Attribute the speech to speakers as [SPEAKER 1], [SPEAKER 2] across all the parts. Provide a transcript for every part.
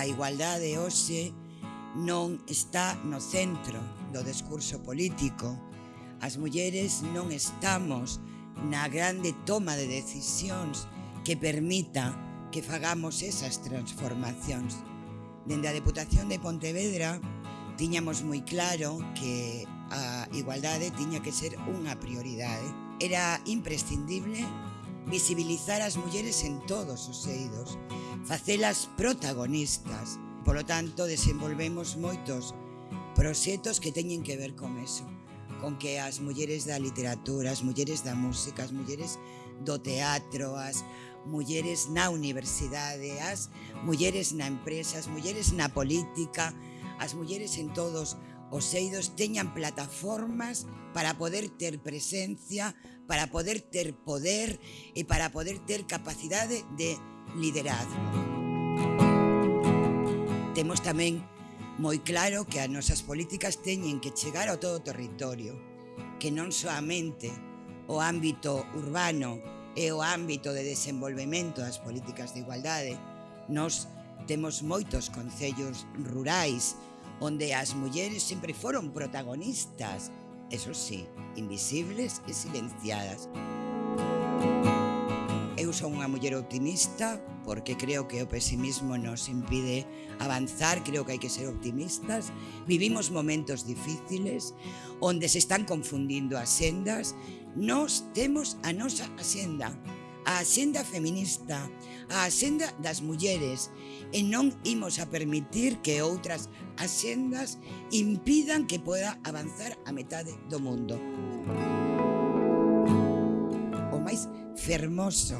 [SPEAKER 1] A igualdade hoxe non está no centro do discurso político. As mulleres non estamos na grande toma de decisións que permita que fagamos esas transformacións. Dende a Deputación de Pontevedra tiñamos moi claro que a igualdade tiña que ser unha prioridade. Era imprescindible visibilizar as mulleres en todos os eidos, facelas protagonistas. Polo tanto, desenvolvemos moitos proxectos que teñen que ver con eso, con que as mulleres da literatura, as mulleres da música, as mulleres do teatro, as mulleres na universidade, as mulleres na empresa, as mulleres na política, as mulleres en todos os os eidos teñan plataformas para poder ter presencia, para poder ter poder e para poder ter capacidade de liderazgo. Temos tamén moi claro que as nosas políticas teñen que chegar ao todo o territorio, que non soamente o ámbito urbano e o ámbito de desenvolvemento das políticas de igualdade. Nos temos moitos concellos rurais, onde as mulleres sempre foron protagonistas, eso sí, invisibles e silenciadas. Eu son unha muller optimista porque creo que o pesimismo nos impide avanzar, creo que hai que ser optimistas. Vivimos momentos difíciles onde se están confundindo as sendas. Nos temos a nosa axenda, a axenda feminista, a axenda das mulleres e non imos a permitir que outras axendas impidan que poda avanzar a metade do mundo. O máis fermoso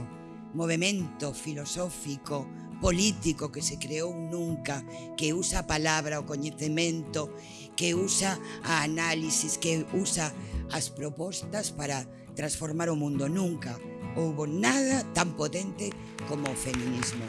[SPEAKER 1] movimento filosófico político que se creou nunca, que usa a palabra, o coñecemento, que usa a análisis, que usa as propostas para transformar o mundo nunca houbo nada tan potente como o feminismo.